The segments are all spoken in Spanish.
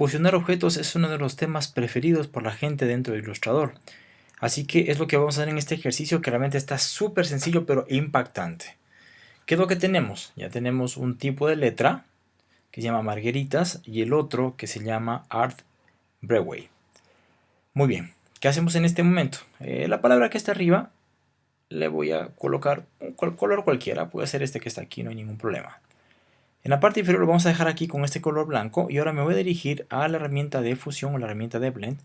Fusionar objetos es uno de los temas preferidos por la gente dentro de Illustrator. Así que es lo que vamos a hacer en este ejercicio que realmente está súper sencillo pero impactante. ¿Qué es lo que tenemos? Ya tenemos un tipo de letra que se llama Margueritas y el otro que se llama Art Breway. Muy bien, ¿qué hacemos en este momento? Eh, la palabra que está arriba le voy a colocar un color cualquiera, puede ser este que está aquí, no hay ningún problema. En la parte inferior lo vamos a dejar aquí con este color blanco y ahora me voy a dirigir a la herramienta de fusión o la herramienta de blend.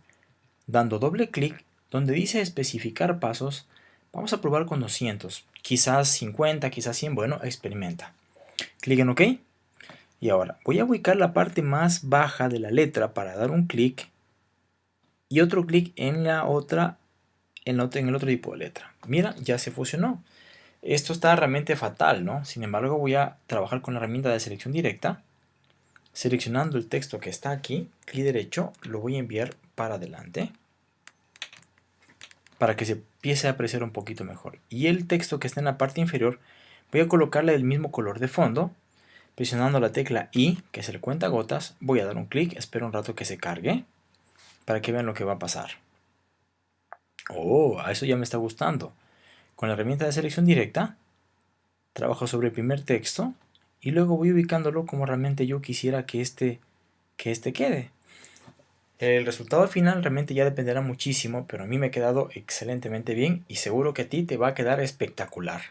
Dando doble clic donde dice especificar pasos vamos a probar con 200 quizás 50, quizás 100, bueno, experimenta. Clic en OK. Y ahora voy a ubicar la parte más baja de la letra para dar un clic y otro clic en la otra en, el otro tipo de letra. Mira, ya se fusionó esto está realmente fatal, ¿no? Sin embargo, voy a trabajar con la herramienta de selección directa. Seleccionando el texto que está aquí, clic derecho, lo voy a enviar para adelante. Para que se empiece a apreciar un poquito mejor. Y el texto que está en la parte inferior, voy a colocarle el mismo color de fondo. Presionando la tecla I, que es el cuenta gotas, voy a dar un clic, espero un rato que se cargue. Para que vean lo que va a pasar. Oh, a eso ya me está gustando. Con la herramienta de selección directa, trabajo sobre el primer texto y luego voy ubicándolo como realmente yo quisiera que este, que este quede. El resultado final realmente ya dependerá muchísimo, pero a mí me ha quedado excelentemente bien y seguro que a ti te va a quedar espectacular.